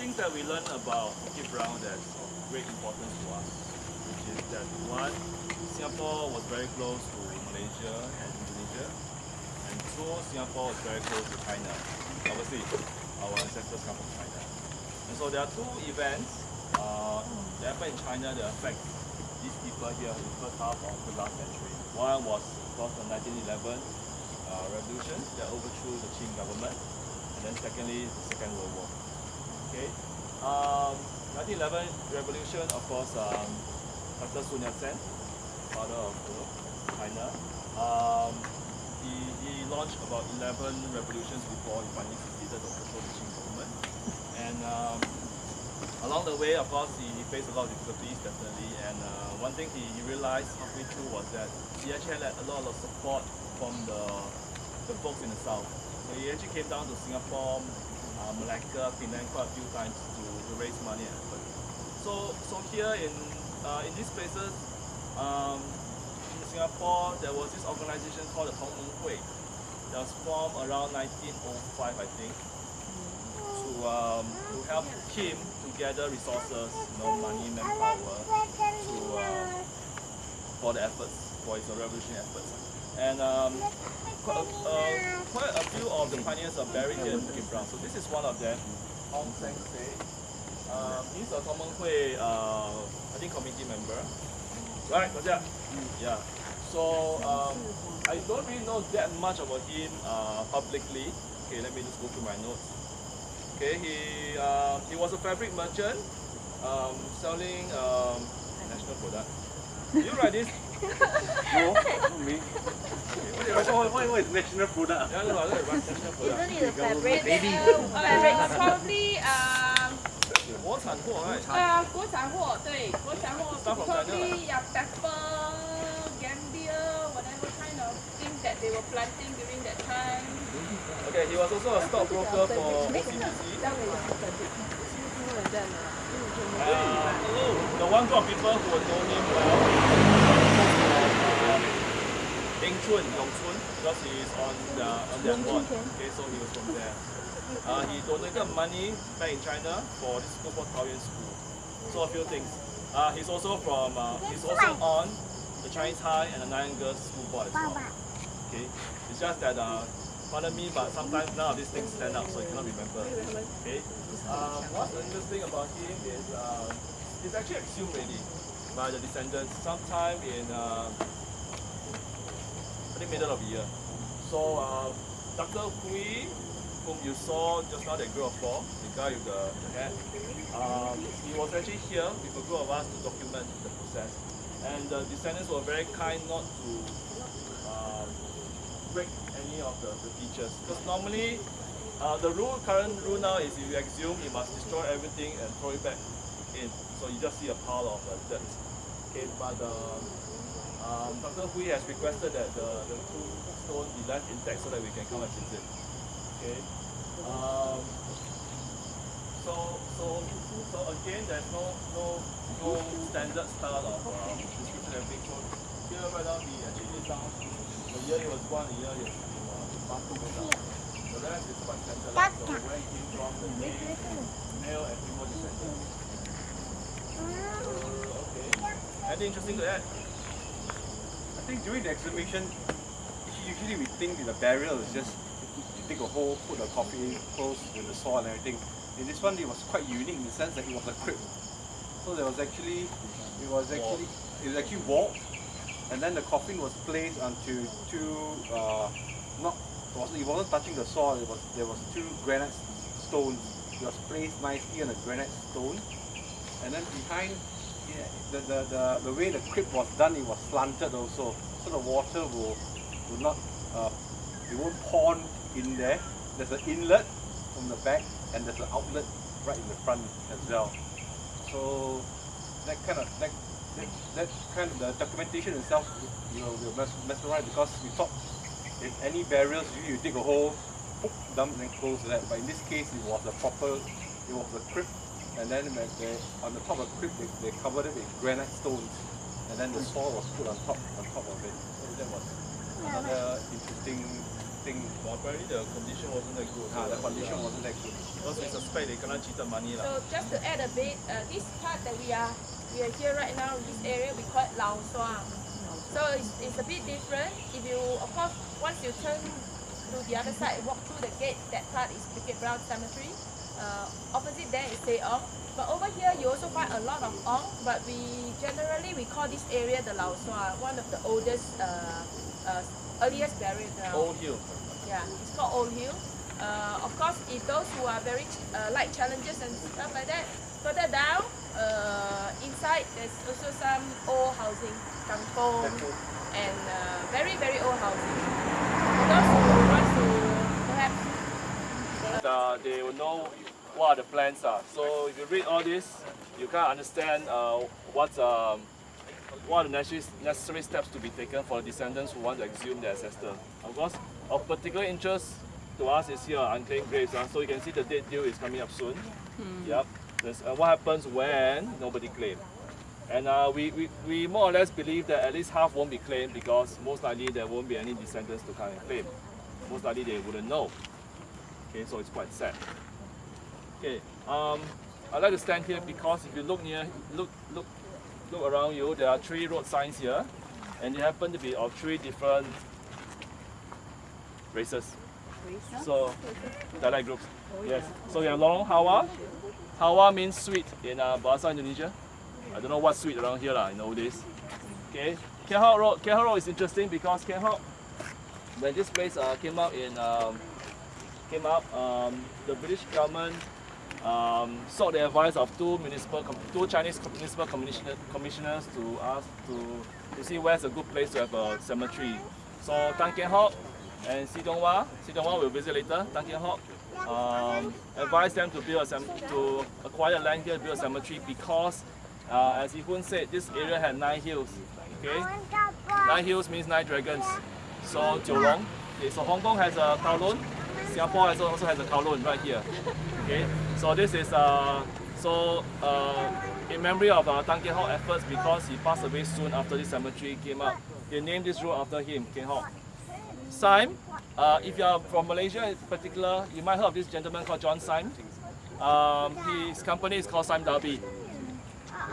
that we learned about Bukit Brown that's of great importance to us, which is that one, Singapore was very close to Malaysia and Indonesia, and two, Singapore was very close to China. Obviously, our ancestors come from China. And so there are two events uh, that happened in China that affect these people here in the first half of the last century. One was, of course, the 1911 uh, revolution that overthrew the Qing government, and then secondly, the Second World War. Okay, um, 1911 revolution, of course, um, Dr. Sun Yat-sen, father of you know, China, um, he, he launched about 11 revolutions before he finally succeeded the Qing government. And um, along the way, of course, he, he faced a lot of difficulties, definitely. And uh, one thing he, he realized halfway through was that he actually had a lot of support from the, the folks in the south. So he actually came down to Singapore, uh, Malacca, Penang quite a few times to, to raise money and. So, so here in, uh, in these places, um, in Singapore, there was this organization called the Tong Meng Hui that was formed around 1905, I think, to, um, to help Kim to gather resources, you know, money, manpower, to, uh, for the efforts, for its revolutionary efforts. And um, uh, quite a few of the pioneers are buried here in Bukit Brown. So this is one of them, Hong Seng Seh. Um, he's a Meng Hui, uh, I think, committee member. Right, was that? Yeah. So um, I don't really know that much about him uh, publicly. Okay, let me just go through my notes. Okay, he uh, he was a fabric merchant, um, selling um, national product. You write this? no, not me. What, what, what is national product? Isn't it the fabric? Baby. Uh, fabric probably um. Uh, yeah pepper, gambier, whatever kind of thing that they were planting during that time. Okay, he was also a stockbroker for CBC. Um, uh, the one group of people who were known him well. Eng Chun, Yong Chun, because he is on the on their board. Okay, so he was from there. Uh, he donated money back in China for this school called Taoyuan School. So a few things. Uh, he's also from uh, he's also on the Chinese High and the Nanyang Girls School Board as well. Okay, it's just that uh, pardon me, but sometimes none of these things stand out, so you cannot remember. Okay. Um, what's interesting about him is uh, he's actually exhumed already by the descendants sometime in uh, middle of the year. So uh, Dr. Hui, whom you saw just now, that group of four, the guy with the, the hat, um, he was actually here with a group of us to document the process. And the descendants were very kind not to um, break any of the, the features. Because normally, uh, the rule, current rule now is if you exhume, you must destroy everything and throw it back in. So you just see a pile of uh, dirt. Okay, but uh, um, Dr. Hui has requested that the, the two stones be left intact so that we can come and visit. Okay. Um, so, so, so again, there's no, no, no standard style of uh, description and everything. So here, right now, he actually down the year he was born, the year he was passed away. The rest is quite standardized. So where he came from, the name, male and female descendants. So, okay. Anything interesting to add? Think during the exhibition, usually we think the burial is just you dig a hole, put a coffin, close with the soil and everything. In this one, it was quite unique in the sense that it was a crypt. So there was actually, it was actually, it was actually walled, and then the coffin was placed onto two, uh, not, it wasn't, it wasn't touching the soil. It was there was two granite stones. It was placed nicely on a granite stone, and then behind the, the, the, the way the crypt was done, it was slanted also. So the water will, will not, uh, it won't pond in there. There's an inlet from the back and there's an outlet right in the front as well. So that kind of, that, that, that kind of, the documentation itself, you know, we're mes- mesmerized because we thought if any burials, you, you dig a hole, dump and close that. But in this case, it was a proper, it was a crypt and then when they, on the top of the crypt they, they covered it with granite stones and then the soil was put on top on top of it. So that was another interesting thing. But apparently the condition wasn't that good. Ah, the condition wasn't that good. Because we suspect they kena cheated money lah. So just to add a bit, uh, this part that we are we are here right now, this area we call it Lao Suang. So it's, it's a bit different. If you, of course, once you turn to the other side, walk through the gate, that part is Bukit Brown Cemetery. Uh, opposite there is Say Ong. But over here you also find a lot of Ong, but we generally we call this area the Lao Suang, one of the oldest, uh, uh, earliest burial ground. Old hill. Yeah, it's called Old Hill. Uh, of course, if those who are very uh, like challenges and stuff like that, further down, uh, inside there's also some old housing, kampong, and uh, very very old housing. For those who want to perhaps uh, they will know what are the plans are. So if you read all this, you can understand uh, what's um, what are the necessary, steps to be taken for the descendants who want to exhume their ancestor. Of course, of particular interest to us is here unclaimed graves. Uh, so you can see the date due is coming up soon. Yep. There's, uh, what happens when nobody claims. And uh, we, we, we more or less believe that at least half won't be claimed because most likely there won't be any descendants to come and claim. Most likely they wouldn't know. Okay, so it's quite sad. Okay, um, I like to stand here because if you look near, look, look, look around you, there are three road signs here, and they happen to be of three different races. So, dialect groups. Yes. So we have Lorong Halwa. Hawa means sweet in uh, Bahasa Indonesia. I don't know what's sweet around here lah in old days. Okay. Kheam Hock Road. Kheam Hock Road is interesting because Kheam Hock, when this place uh, came out in um, came up, um, the British government um, sought the advice of two municipal, two Chinese municipal commissioner, commissioners to ask to, to see where's a good place to have a cemetery. So Tan Kheam Hock and Si Dong Hwa, Si Dong Hwa will visit later. Tan Kheam Hock um, advised them to build a to acquire land here, build a cemetery because, uh, as Yi Hun said, this area had nine hills. Okay, nine hills means nine dragons. So Jiulong. Okay, so Hong Kong has a Kowloon. Singapore also also has a Kowloon right here. Okay, so this is uh, so uh, in memory of uh, Tan Kheam Hock efforts because he passed away soon after this cemetery came up. They named this road after him, Kheam Hock. Sime, uh, if you are from Malaysia in particular, you might heard of this gentleman called John Sime. Um, his company is called Sime Darby.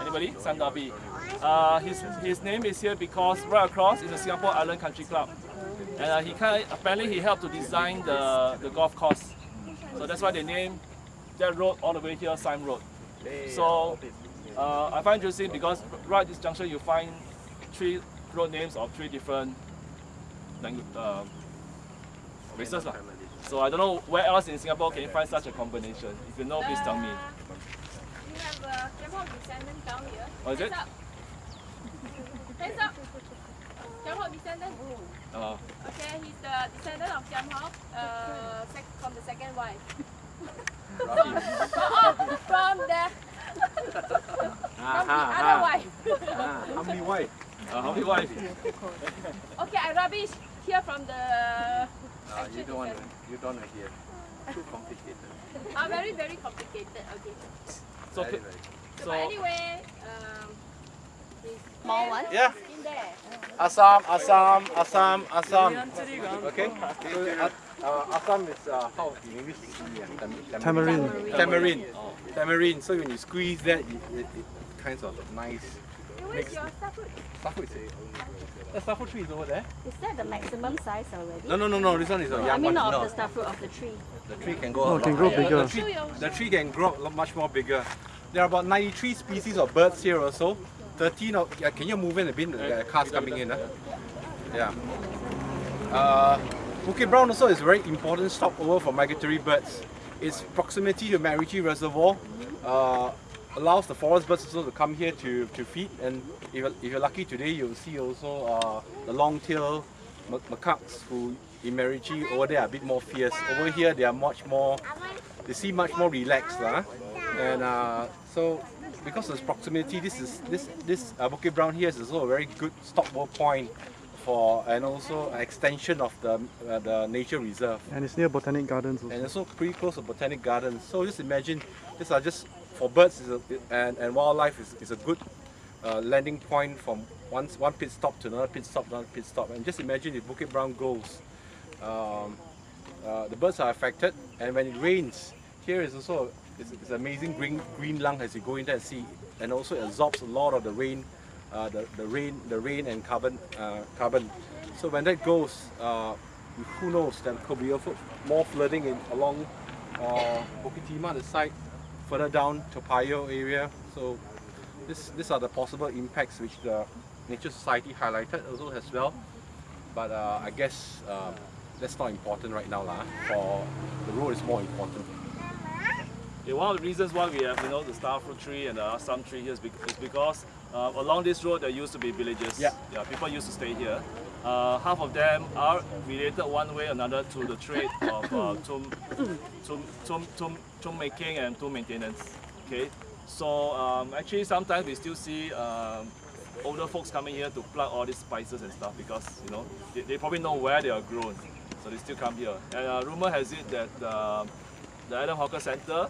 Anybody? Sime Darby. Uh, his, his name is here because right across is the Singapore Island Country Club. And uh, he kind apparently he helped to design the, the golf course. So that's why they named that road all the way here Sime Road. So uh, I find interesting because right at this junction you find three road names of three different language, uh, races. lah. So I don't know where else in Singapore can you find such a combination. If you know, please tell me. we have a Hock descendant down here. Oh, is it? Hands up. Hands up. Kheam Hock descendant. Uh, Okay, he's the descendant of Kheam Hock uh, from the second wife. from, oh, from the from the other wife. Ah, how many wife? uh, how many wives? okay, I rubbish here from the Ah, actual you don't want to, descendant. you don't want to hear. Too complicated. Ah, very very complicated. Okay. So, Very, very. So, so but anyway, um, his Small one? Yeah. is in there. Assam, Assam, Assam, Assam. Okay. So, uh, Assam is uh, how in English? Tam- Tamarind. Tamarind. Tamarind. So when you squeeze that, it, it, it kinds of nice. Where's your starfruit? Starfruit is The starfruit tree is over there. Is that the maximum size already? No, no, no, no. This one is a I young one. I mean one. not No, of the starfruit of the tree. the tree can go. Oh, a it can grow higher. bigger. The tree, the tree can grow much more bigger. There are about 93 species of birds here also. 13 of, yeah, can you move in a bit? The cars coming in. Huh? Yeah. Uh, Bukit Brown also is a very important stopover for migratory birds. Its proximity to MacRitchie Reservoir uh, allows the forest birds also to come here to, to feed. And if you're, if you're lucky today, you'll see also uh, the long-tailed macaques who in MacRitchie over there are a bit more fierce. Over here, they are much more, they seem much more relaxed. lah. And uh, so because of its proximity, this is this this uh, Bukit Brown here is also a very good stopover point for and also an extension of the uh, the nature reserve And it's near Botanic Gardens also. and also pretty close to botanic gardens. So just imagine these are just for birds a, and, and wildlife is, is a good uh, landing point from one one pit stop to another pit stop, another pit stop. And just imagine if Bukit Brown goes, um, uh, the birds are affected. And when it rains, here is also it's, it's amazing green green lung as you go in there and see, and also absorbs a lot of the rain, uh, the the rain the rain and carbon uh, carbon. So when that goes, uh, who knows? There could be more flooding in along uh, Bukit Timah, the side further down Toa Payoh area. So this, these are the possible impacts which the Nature Society highlighted also as well. But uh, I guess uh, that's not important right now lah. For the road is more important. Yeah, one of the reasons why we have you know the starfruit tree and the assam tree here is, bec- is because uh, along this road there used to be villages. Yeah. yeah people used to stay here. Uh, half of them are related one way or another to the trade of uh, tomb, tomb, tomb, tomb, tomb making and tomb maintenance. Okay, so um, actually sometimes we still see um, older folks coming here to pluck all these spices and stuff because you know they, they probably know where they are grown, so they still come here. And uh, rumor has it that uh, the Adam Hawker Center,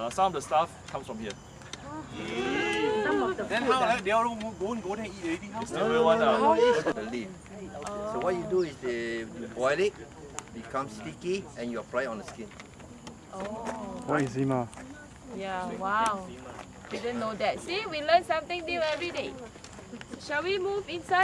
uh, some of the stuff comes from here. Some of the Then how? ah. uh, They all go go go there and eat already. How? Still real one, uh, the leaf. So what you do is they you boil it, becomes sticky, and you apply it on the skin. Oh. What is Zima? Yeah, wow. Didn't know that. See, we learn something new every day. Shall we move inside?